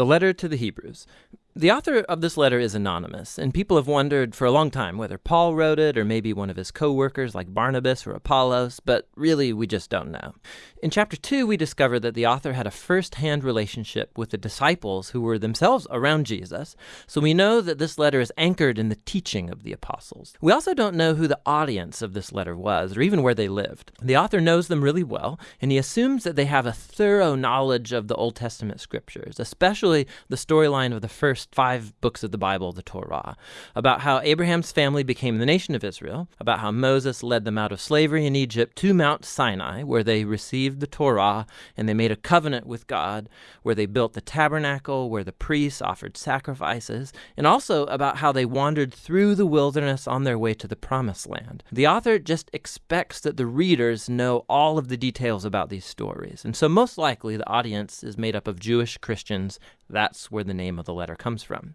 The letter to the Hebrews. The author of this letter is anonymous, and people have wondered for a long time whether Paul wrote it or maybe one of his co workers like Barnabas or Apollos, but really we just don't know. In chapter 2, we discover that the author had a first hand relationship with the disciples who were themselves around Jesus, so we know that this letter is anchored in the teaching of the apostles. We also don't know who the audience of this letter was or even where they lived. The author knows them really well, and he assumes that they have a thorough knowledge of the Old Testament scriptures, especially the storyline of the first first five books of the Bible, the Torah, about how Abraham's family became the nation of Israel, about how Moses led them out of slavery in Egypt to Mount Sinai, where they received the Torah and they made a covenant with God, where they built the tabernacle, where the priests offered sacrifices, and also about how they wandered through the wilderness on their way to the promised land. The author just expects that the readers know all of the details about these stories, and so most likely the audience is made up of Jewish Christians that's where the name of the letter comes from.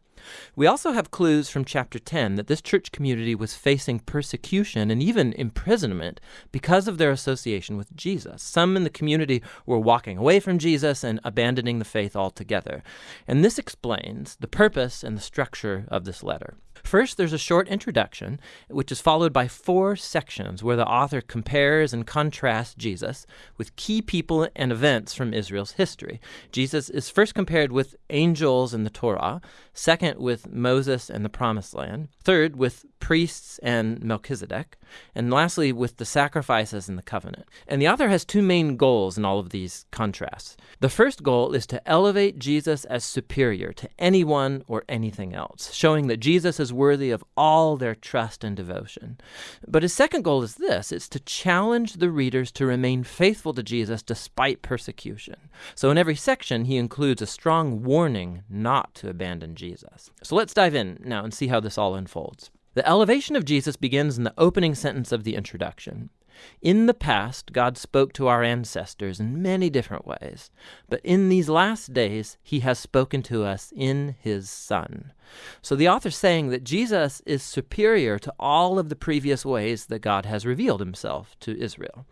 We also have clues from chapter 10 that this church community was facing persecution and even imprisonment because of their association with Jesus. Some in the community were walking away from Jesus and abandoning the faith altogether. And this explains the purpose and the structure of this letter. First, there's a short introduction, which is followed by four sections where the author compares and contrasts Jesus with key people and events from Israel's history. Jesus is first compared with angels in the Torah, second, with Moses and the Promised Land, third, with priests and Melchizedek, and lastly, with the sacrifices and the covenant. And the author has two main goals in all of these contrasts. The first goal is to elevate Jesus as superior to anyone or anything else, showing that Jesus is worthy of all their trust and devotion. But his second goal is this it's to challenge the readers to remain faithful to Jesus despite persecution. So in every section, he includes a strong warning not to abandon Jesus. So let's dive in now and see how this all unfolds. The elevation of Jesus begins in the opening sentence of the introduction. In the past, God spoke to our ancestors in many different ways, but in these last days, he has spoken to us in his Son. So the author's saying that Jesus is superior to all of the previous ways that God has revealed himself to Israel.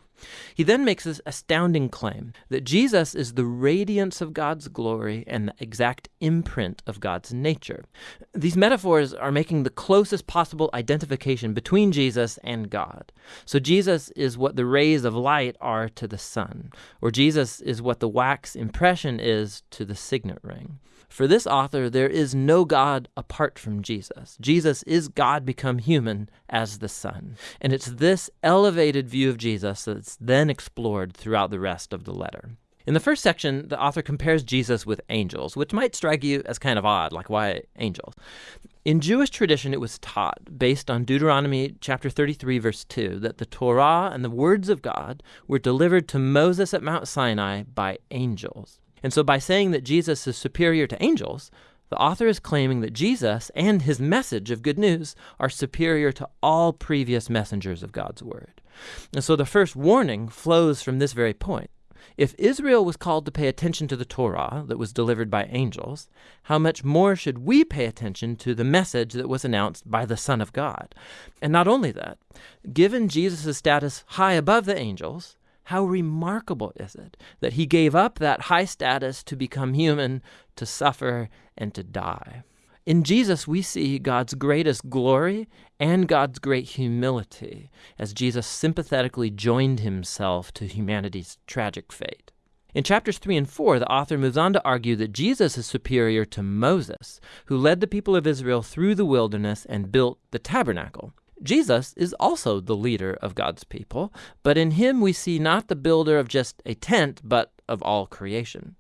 He then makes this astounding claim that Jesus is the radiance of God's glory and the exact imprint of God's nature. These metaphors are making the closest possible identification between Jesus and God. So Jesus is what the rays of light are to the sun, or Jesus is what the wax impression is to the signet ring. For this author, there is no God apart from Jesus. Jesus is God become human as the Son. And it's this elevated view of Jesus that's then explored throughout the rest of the letter. In the first section, the author compares Jesus with angels, which might strike you as kind of odd, like why angels? In Jewish tradition, it was taught, based on Deuteronomy chapter 33, verse 2, that the Torah and the words of God were delivered to Moses at Mount Sinai by angels. And so, by saying that Jesus is superior to angels, the author is claiming that Jesus and his message of good news are superior to all previous messengers of God's word. And so, the first warning flows from this very point. If Israel was called to pay attention to the Torah that was delivered by angels, how much more should we pay attention to the message that was announced by the Son of God? And not only that, given Jesus' status high above the angels, how remarkable is it that he gave up that high status to become human, to suffer, and to die? In Jesus, we see God's greatest glory and God's great humility as Jesus sympathetically joined himself to humanity's tragic fate. In chapters 3 and 4, the author moves on to argue that Jesus is superior to Moses, who led the people of Israel through the wilderness and built the tabernacle. Jesus is also the leader of God's people, but in him we see not the builder of just a tent, but of all creation.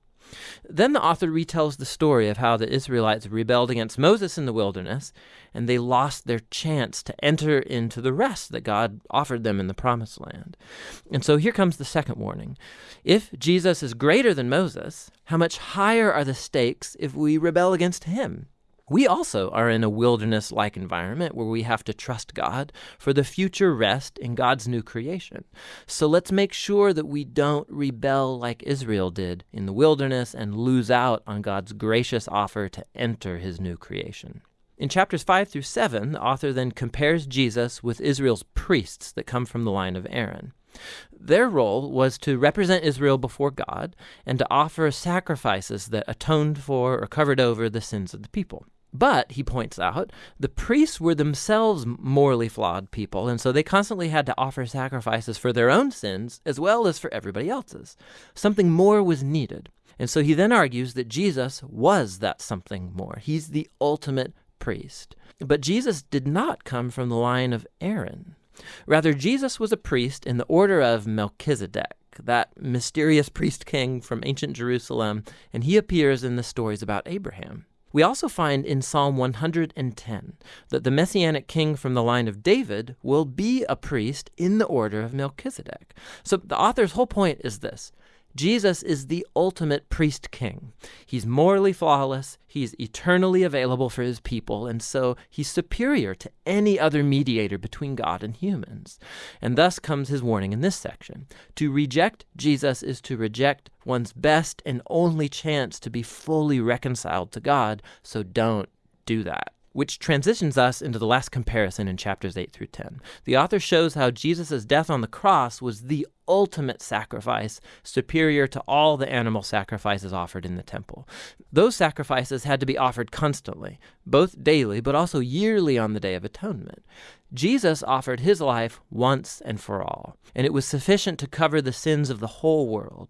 Then the author retells the story of how the Israelites rebelled against Moses in the wilderness, and they lost their chance to enter into the rest that God offered them in the promised land. And so here comes the second warning. If Jesus is greater than Moses, how much higher are the stakes if we rebel against him? We also are in a wilderness like environment where we have to trust God for the future rest in God's new creation. So let's make sure that we don't rebel like Israel did in the wilderness and lose out on God's gracious offer to enter his new creation. In chapters 5 through 7, the author then compares Jesus with Israel's priests that come from the line of Aaron. Their role was to represent Israel before God and to offer sacrifices that atoned for or covered over the sins of the people. But, he points out, the priests were themselves morally flawed people, and so they constantly had to offer sacrifices for their own sins as well as for everybody else's. Something more was needed. And so he then argues that Jesus was that something more. He's the ultimate priest. But Jesus did not come from the line of Aaron. Rather, Jesus was a priest in the order of Melchizedek, that mysterious priest king from ancient Jerusalem, and he appears in the stories about Abraham. We also find in Psalm 110 that the messianic king from the line of David will be a priest in the order of Melchizedek. So the author's whole point is this Jesus is the ultimate priest king. He's morally flawless, he's eternally available for his people, and so he's superior to any other mediator between God and humans. And thus comes his warning in this section. To reject Jesus is to reject one's best and only chance to be fully reconciled to God, so don't do that which transitions us into the last comparison in chapters 8 through 10. The author shows how Jesus' death on the cross was the ultimate sacrifice, superior to all the animal sacrifices offered in the temple. Those sacrifices had to be offered constantly, both daily but also yearly on the Day of Atonement. Jesus offered his life once and for all, and it was sufficient to cover the sins of the whole world.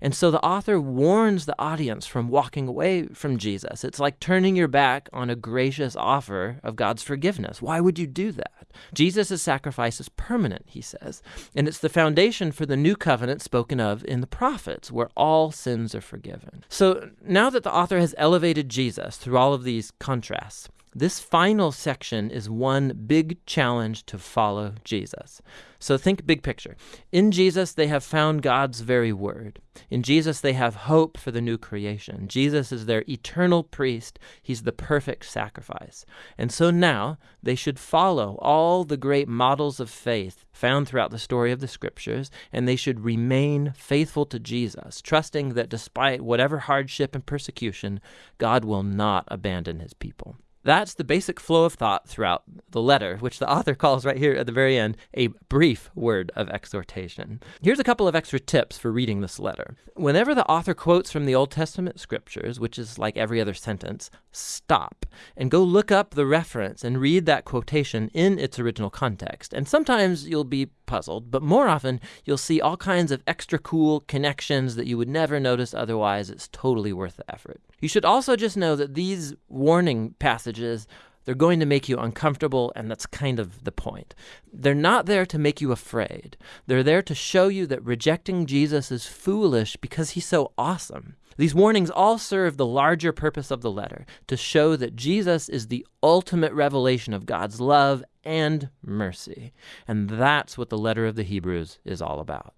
And so the author warns the audience from walking away from Jesus. It's like turning your back on a gracious offer of God's forgiveness. Why would you do that? Jesus' sacrifice is permanent, he says, and it's the foundation for the new covenant spoken of in the prophets, where all sins are forgiven. So now that the author has elevated Jesus through all of these contrasts, this final section is one big challenge to follow Jesus. So think big picture. In Jesus, they have found God's very word. In Jesus, they have hope for the new creation. Jesus is their eternal priest. He's the perfect sacrifice. And so now they should follow all the great models of faith found throughout the story of the scriptures, and they should remain faithful to Jesus, trusting that despite whatever hardship and persecution, God will not abandon his people. That's the basic flow of thought throughout the letter, which the author calls right here at the very end a brief word of exhortation. Here's a couple of extra tips for reading this letter. Whenever the author quotes from the Old Testament scriptures, which is like every other sentence, stop and go look up the reference and read that quotation in its original context. And sometimes you'll be puzzled, but more often you'll see all kinds of extra cool connections that you would never notice otherwise. It's totally worth the effort. You should also just know that these warning passages they're going to make you uncomfortable, and that's kind of the point. They're not there to make you afraid. They're there to show you that rejecting Jesus is foolish because he's so awesome. These warnings all serve the larger purpose of the letter to show that Jesus is the ultimate revelation of God's love and mercy. And that's what the letter of the Hebrews is all about.